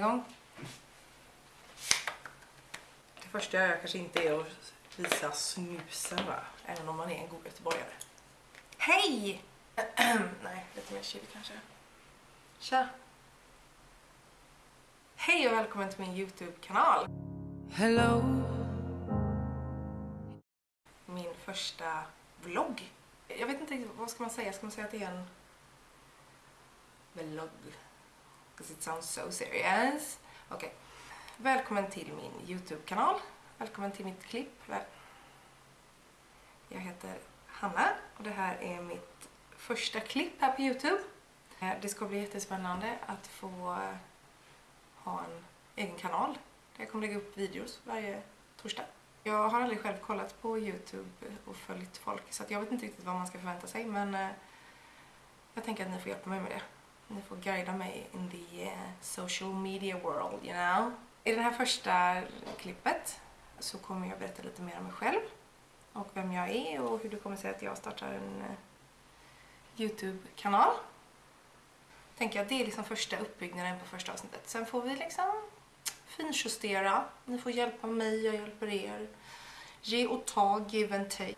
igång. Det första jag gör kanske inte är att visa snusen va? Även om man är en god göteborgare. Hej! Nej, lite mer chill kanske. Tja! Hej och välkommen till min Youtube-kanal. Hello. Min första vlogg. Jag vet inte riktigt, vad ska man säga? Ska man säga att det är en vlogg? Because it sounds so serious. Okej. Välkommen till min Youtube-kanal. Välkommen till mitt klipp. Jag heter Hanna och det här är mitt första klipp här på Youtube. Eh, det ska bli jättespännande att få ha en egen kanal där jag kommer lägga upp videos varje torsdag. Jag har aldrig själv kollat på Youtube och följt folk så att jag vet inte riktigt vad man ska förvänta sig men eh, jag tänker att ni får hjälpa mig med det. Ni får guida mig in the eh, social media world, you know. I det här första klippet så kommer jag berätta lite mer om mig själv och vem jag är och hur det kommer sig att jag startar en eh, Youtube-kanal. Tänker jag, det är liksom första uppbyggnaden på första avsnittet. Sen får vi liksom finjustera. Ni får hjälpa mig, jag hjälper er. Ge och ta, give and take.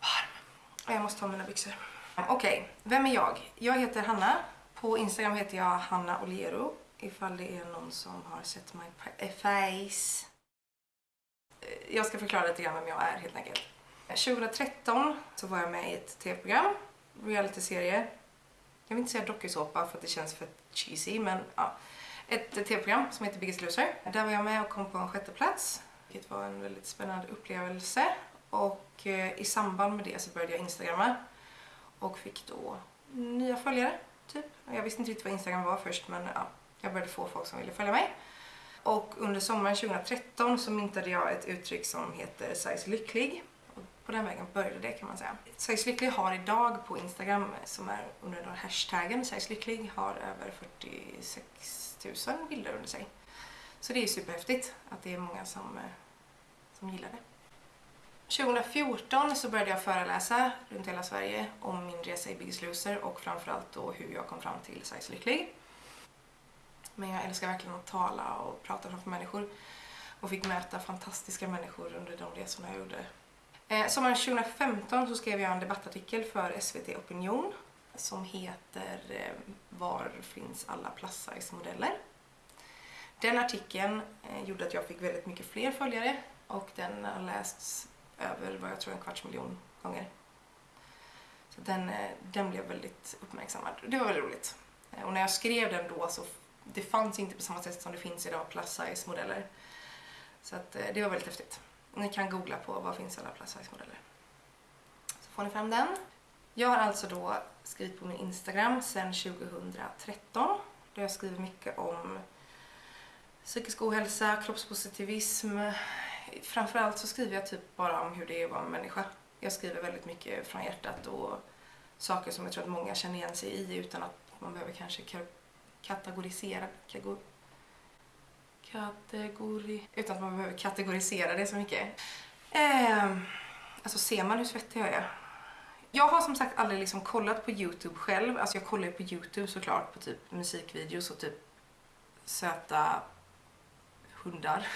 Varm. Jag måste ta mina byxor. Okej, vem är jag? Jag heter Hanna. På Instagram heter jag Hanna Oliero. Ifall det är någon som har sett my eh, face. Eh, jag ska förklara lite grann vem jag är helt enkelt. Eh, 2013 så var jag med i ett tv-program, realityserie. Jag vill inte säga dokusåpa för att det känns för cheesy, men ja. Ett tv-program som heter Biggest Loser. Där var jag med och kom på en sjätte plats. vilket var en väldigt spännande upplevelse. Och i samband med det så började jag instagramma och fick då nya följare, typ. Jag visste inte riktigt vad Instagram var först, men ja, jag började få folk som ville följa mig. Och under sommaren 2013 så myntade jag ett uttryck som heter size lycklig. Och på den vägen började det kan man säga. Size lycklig har idag på Instagram, som är under den här hashtaggen size lycklig, har över 46 000 bilder under sig. Så det är superhäftigt att det är många som, eh, som gillar det. 2014 så började jag föreläsa runt hela Sverige om min resa i Biggest Loser och framförallt då hur jag kom fram till size lycklig. Men jag älskar verkligen att tala och prata framför människor och fick möta fantastiska människor under de resorna jag gjorde. Eh, sommaren 2015 så skrev jag en debattartikel för SVT Opinion som heter eh, Var finns alla plus size modeller? Den artikeln eh, gjorde att jag fick väldigt mycket fler följare och den har lästs över vad jag tror en kvarts miljon gånger. Så den, eh, den blev väldigt uppmärksammad. Det var väldigt roligt. Eh, och när jag skrev den då så det fanns inte på samma sätt som det finns idag plus size modeller. Så att, eh, det var väldigt häftigt. Ni kan googla på vad finns alla plus size modeller. Så får ni fram den. Jag har alltså då skrivit på min Instagram sedan 2013. Där jag skriver mycket om psykisk ohälsa, kroppspositivism. Framförallt så skriver jag typ bara om hur det är att vara en människa. Jag skriver väldigt mycket från hjärtat och saker som jag tror att många känner igen sig i utan att man behöver kanske kategorisera kategor, kategori, utan att man behöver kategorisera det så mycket. Eh, alltså ser man hur svettig jag är? Jag har som sagt aldrig liksom kollat på Youtube själv. Alltså jag kollar ju på Youtube såklart på typ musikvideos och typ söta hundar.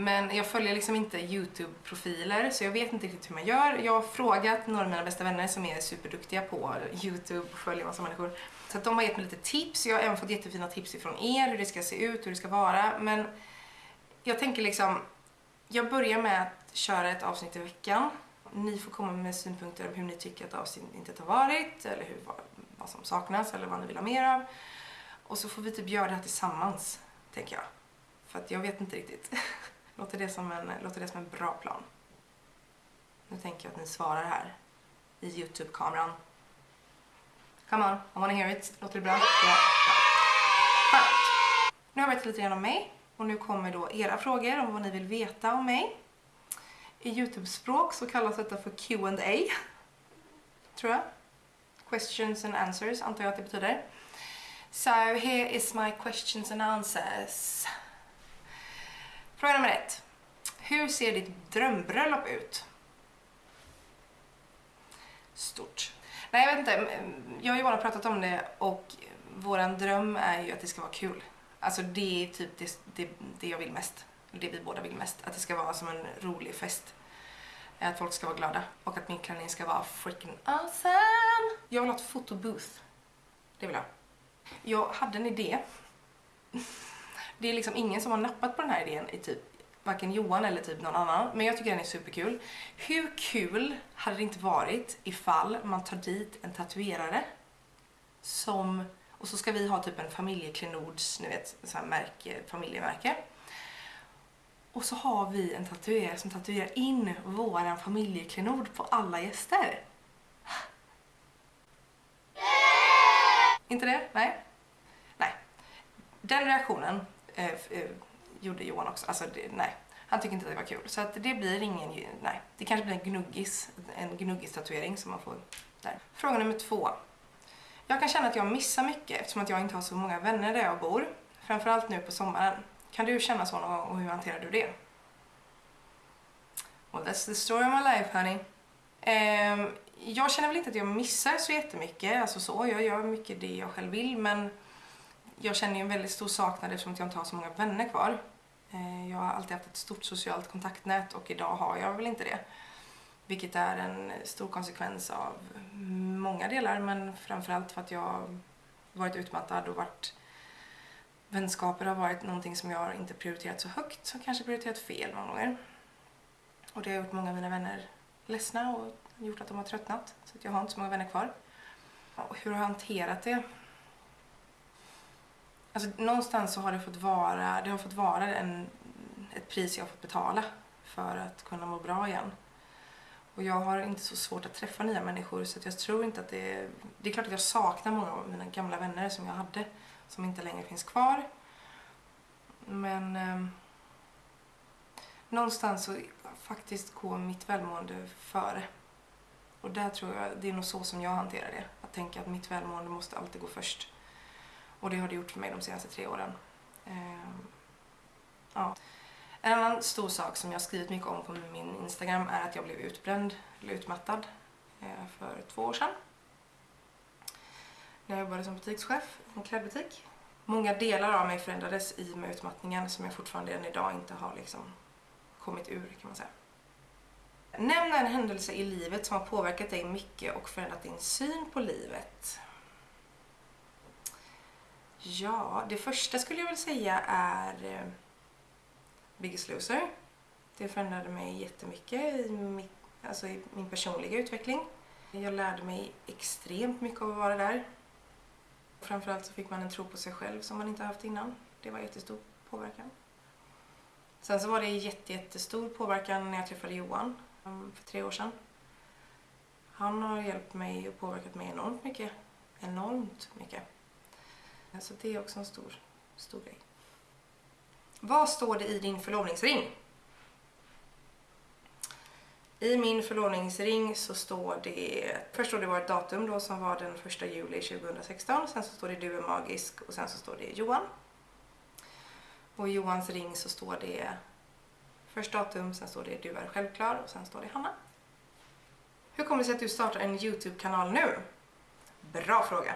Men jag följer liksom inte Youtube-profiler så jag vet inte riktigt hur man gör. Jag har frågat några av mina bästa vänner som är superduktiga på Youtube och följer massa människor. Så att de har gett mig lite tips. Jag har även fått jättefina tips ifrån er hur det ska se ut, hur det ska vara. Men jag tänker liksom, jag börjar med att köra ett avsnitt i veckan. Ni får komma med synpunkter om hur ni tycker att avsnittet har varit eller hur, vad, vad som saknas eller vad ni vill ha mer av. Och så får vi typ göra det här tillsammans, tänker jag. För att jag vet inte riktigt. Låter det som en, låter det som en bra plan? Nu tänker jag att ni svarar här i Youtube-kameran. Come on, I wanna hear it. Låter det bra? Ja. ja. Skönt. Nu har jag berättat lite grann om mig och nu kommer då era frågor om vad ni vill veta om mig. I Youtube-språk så kallas detta för Q&A tror jag. Questions and answers antar jag att det betyder. So here is my questions and answers. Fråga nummer ett. Hur ser ditt drömbröllop ut? Stort. Nej, jag vet inte. Jag och Johan har pratat om det och våran dröm är ju att det ska vara kul. Alltså det är typ det, det, det jag vill mest. Det vi båda vill mest. Att det ska vara som en rolig fest. Att folk ska vara glada. Och att min klänning ska vara freaking awesome! Jag vill ha ett fotobooth. Det vill jag. Jag hade en idé. Det är liksom ingen som har nappat på den här idén i typ varken Johan eller typ någon annan. Men jag tycker den är superkul. Hur kul hade det inte varit ifall man tar dit en tatuerare som, och så ska vi ha typ en familjeklenods, ni vet, så här märke, familjemärke. Och så har vi en tatuerare som tatuerar in våran familjeklenod på alla gäster. Inte det? Nej? Nej. Den reaktionen Eh, eh, gjorde Johan också. Alltså, det, nej. Han tycker inte att det var kul. Så att det blir ingen, nej. Det kanske blir en gnuggis, en gnuggis-tatuering som man får där. Fråga nummer två. Jag kan känna att jag missar mycket eftersom att jag inte har så många vänner där jag bor. Framförallt nu på sommaren. Kan du känna så någon gång och hur hanterar du det? Well, that's the story of my life, honey. Um, jag känner väl inte att jag missar så jättemycket, alltså så. Jag gör mycket det jag själv vill, men jag känner ju en väldigt stor saknad eftersom jag inte har så många vänner kvar. Eh, jag har alltid haft ett stort socialt kontaktnät och idag har jag väl inte det. Vilket är en stor konsekvens av många delar, men framförallt för att jag varit utmattad och varit vänskaper har varit någonting som jag inte prioriterat så högt, som kanske prioriterat fel många gånger. Och det har gjort många av mina vänner ledsna och gjort att de har tröttnat. Så att jag har inte så många vänner kvar. Och hur har jag hanterat det? Alltså någonstans så har det fått vara, det har fått vara en, ett pris jag har fått betala för att kunna må bra igen. Och jag har inte så svårt att träffa nya människor så jag tror inte att det är... Det är klart att jag saknar många av mina gamla vänner som jag hade som inte längre finns kvar. Men eh, någonstans så faktiskt går mitt välmående före. Och där tror jag, det är nog så som jag hanterar det. Att tänka att mitt välmående måste alltid gå först. Och det har det gjort för mig de senaste tre åren. Eh, ja. En annan stor sak som jag skrivit mycket om på min Instagram är att jag blev utbränd, eller utmattad, eh, för två år sedan. När jag jobbade som butikschef i en klädbutik. Många delar av mig förändrades i och med utmattningen som jag fortfarande än idag inte har liksom kommit ur kan man säga. Nämn en händelse i livet som har påverkat dig mycket och förändrat din syn på livet. Ja, det första skulle jag väl säga är eh, Biggest Loser. Det förändrade mig jättemycket i, mitt, alltså i min personliga utveckling. Jag lärde mig extremt mycket av att vara där. Framförallt så fick man en tro på sig själv som man inte haft innan. Det var jättestor påverkan. Sen så var det jätte, jättestor påverkan när jag träffade Johan mm, för tre år sedan. Han har hjälpt mig och påverkat mig enormt mycket. Enormt mycket. Så det är också en stor, stor grej. Vad står det i din förlovningsring? I min förlovningsring så står det, först står det vårt datum då som var den 1 juli 2016, sen så står det du är magisk och sen så står det Johan. Och i Johans ring så står det först datum, sen står det du är självklar och sen står det Hanna. Hur kommer det sig att du startar en Youtube-kanal nu? Bra fråga.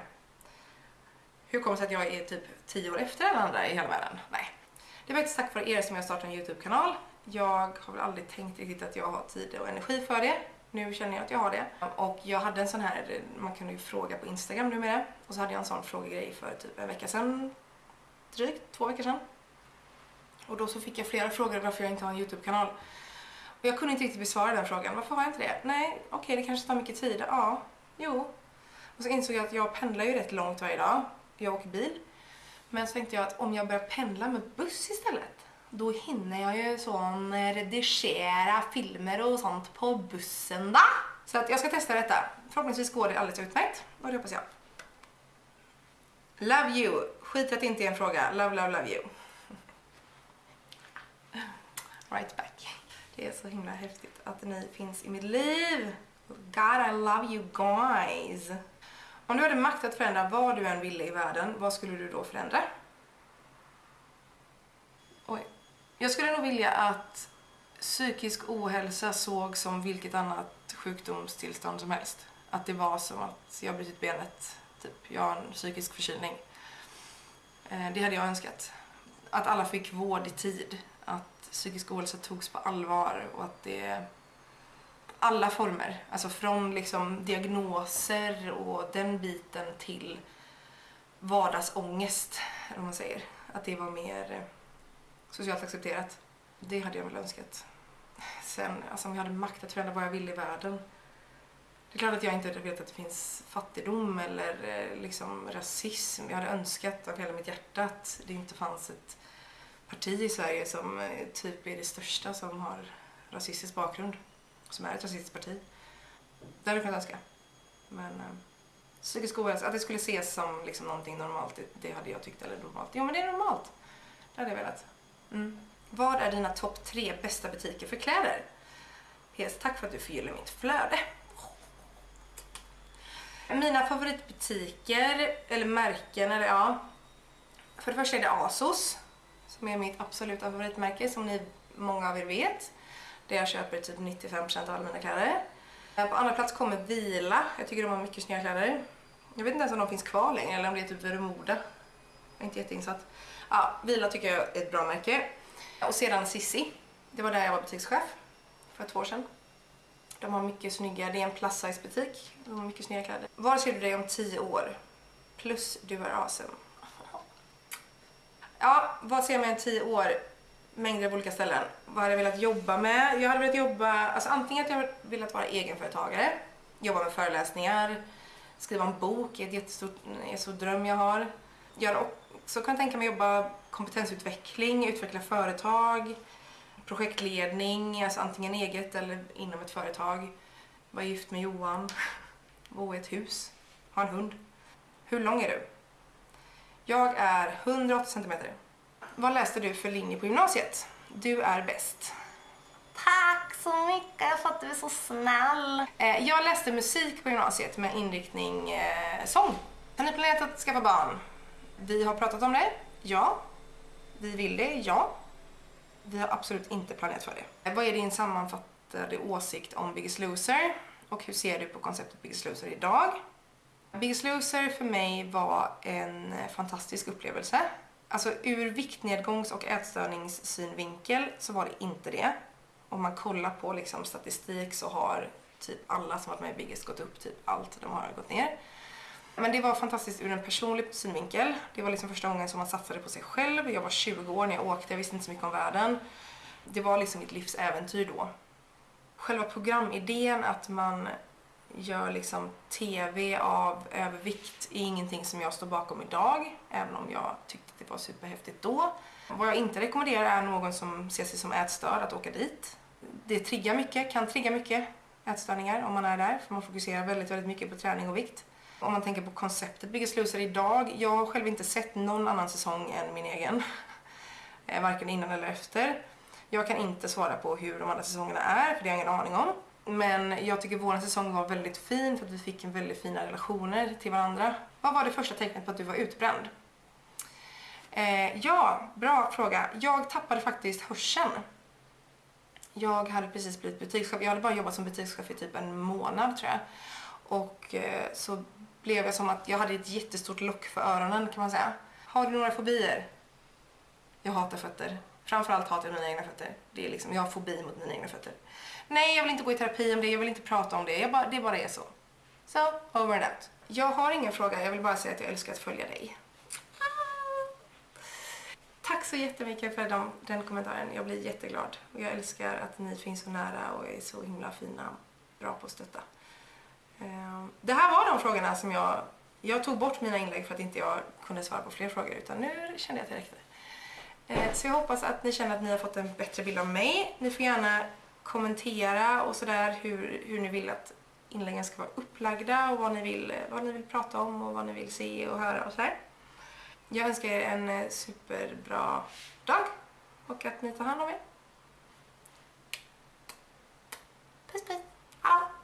Hur kommer det sig att jag är typ 10 år efter alla andra i hela världen? Nej. Det är faktiskt tack vare er som jag startade en Youtube-kanal. Jag har väl aldrig tänkt riktigt att jag har tid och energi för det. Nu känner jag att jag har det. Och jag hade en sån här, man kunde ju fråga på Instagram numera. Och så hade jag en sån frågegrej för typ en vecka sedan. Drygt två veckor sedan. Och då så fick jag flera frågor varför jag inte har en Youtube-kanal. Och jag kunde inte riktigt besvara den frågan. Varför har jag inte det? Nej, okej okay, det kanske tar mycket tid. Ja, jo. Och så insåg jag att jag pendlar ju rätt långt varje dag. Jag åker bil. Men så tänkte jag att om jag börjar pendla med buss istället då hinner jag ju sån eh, redigera filmer och sånt på bussen då. Så att jag ska testa detta. Förhoppningsvis går det alldeles utmärkt och det hoppas jag. Love you. Skit att det inte är en fråga. Love, love, love you. Right back. Det är så himla häftigt att ni finns i mitt liv. God I love you guys. Om du hade makt att förändra vad du än ville i världen, vad skulle du då förändra? Oj. Jag skulle nog vilja att psykisk ohälsa såg som vilket annat sjukdomstillstånd som helst. Att det var som att jag brutit benet, typ. Jag har en psykisk förkylning. Eh, det hade jag önskat. Att alla fick vård i tid. Att psykisk ohälsa togs på allvar och att det alla former, alltså från liksom diagnoser och den biten till vardagsångest, eller vad man säger. Att det var mer eh, socialt accepterat. Det hade jag väl önskat. Sen, alltså om jag hade makt att förändra vad jag ville i världen. Det är klart att jag inte vet att det finns fattigdom eller eh, liksom rasism. Jag hade önskat av hela mitt hjärta att det inte fanns ett parti i Sverige som eh, typ är det största som har rasistisk bakgrund. Som är ett rasistiskt parti. Det hade jag kunnat önska. Men eh, psykisk ohälsa, att det skulle ses som liksom någonting normalt, det, det hade jag tyckt, eller normalt. Jo men det är normalt. Det hade jag velat. Mm. Vad är dina topp tre bästa butiker för kläder? PS, tack för att du förgyller mitt flöde. Mina favoritbutiker, eller märken, eller ja. För det första är det ASOS. Som är mitt absoluta favoritmärke, som ni många av er vet. Där jag köper typ 95% av alla mina kläder. Eh, på andra plats kommer Vila. Jag tycker de har mycket snygga kläder. Jag vet inte ens om de finns kvar längre eller om det är typ Vermoda. Jag är inte jätteinsatt. Ja, Vila tycker jag är ett bra märke. Och sedan Sissi. Det var där jag var butikschef för två år sedan. De har mycket snygga, det är en plus size butik. De har mycket snygga kläder. Var ser du dig om tio år? Plus du är awesome. Ja, vad ser jag mig om tio år? Mängder av olika ställen. Vad hade jag velat jobba med? Jag hade velat jobba, alltså antingen att jag velat vara egenföretagare, jobba med föreläsningar, skriva en bok, är ett jättestort är så dröm jag har. Jag hade också kunnat tänka mig jobba kompetensutveckling, utveckla företag, projektledning, alltså antingen eget eller inom ett företag. Vara gift med Johan, bo i ett hus, ha en hund. Hur lång är du? Jag är 180 centimeter. Vad läste du för linje på gymnasiet? Du är bäst. Tack så mycket för att du är så snäll. Eh, jag läste musik på gymnasiet med inriktning eh, sång. Har ni planerat att skaffa barn? Vi har pratat om det. Ja. Vi vill det. Ja. Vi har absolut inte planerat för det. Eh, vad är din sammanfattade åsikt om Biggest Loser? Och hur ser du på konceptet Biggest Loser idag? Biggest Loser för mig var en fantastisk upplevelse. Alltså ur viktnedgångs och ätstörningssynvinkel så var det inte det. Om man kollar på liksom statistik så har typ alla som varit med i Biggest gått upp, typ allt de har gått ner. Men det var fantastiskt ur en personlig synvinkel. Det var liksom första gången som man satsade på sig själv. Jag var 20 år när jag åkte, jag visste inte så mycket om världen. Det var liksom mitt livs äventyr då. Själva programidén att man gör liksom TV av övervikt är ingenting som jag står bakom idag, även om jag tyckte att det var superhäftigt då. Vad jag inte rekommenderar är någon som ser sig som ätstörd att åka dit. Det triggar mycket, kan trigga mycket ätstörningar om man är där, för man fokuserar väldigt, väldigt mycket på träning och vikt. Om man tänker på konceptet Biggest Loser idag, jag har själv inte sett någon annan säsong än min egen. Eh, varken innan eller efter. Jag kan inte svara på hur de andra säsongerna är, för det har jag ingen aning om. Men jag tycker vår säsong var väldigt fin för att vi fick en väldigt fina relationer till varandra. Vad var det första tecknet på att du var utbränd? Eh, ja, bra fråga. Jag tappade faktiskt hörseln. Jag hade precis blivit butikschef. Jag hade bara jobbat som butikschef i typ en månad tror jag. Och eh, så blev jag som att jag hade ett jättestort lock för öronen kan man säga. Har du några fobier? Jag hatar fötter. Framförallt hatar jag mina egna fötter. Det är liksom, jag har fobi mot mina egna fötter. Nej, jag vill inte gå i terapi om det, jag vill inte prata om det. Jag bara, det bara är så. Så, so, over and out. Jag har ingen fråga, jag vill bara säga att jag älskar att följa dig. Ah! Tack så jättemycket för dem, den kommentaren. Jag blir jätteglad. Och jag älskar att ni finns så nära och är så himla fina. Bra på att stötta. Ehm, det här var de frågorna som jag... Jag tog bort mina inlägg för att inte jag kunde svara på fler frågor utan nu kände jag att det räckte. Eh, så jag hoppas att ni känner att ni har fått en bättre bild av mig. Ni får gärna kommentera och sådär hur, hur ni vill att inläggen ska vara upplagda och vad ni, vill, eh, vad ni vill prata om och vad ni vill se och höra och sådär. Jag önskar er en eh, superbra dag och att ni tar hand om er. Puss puss. Hallå!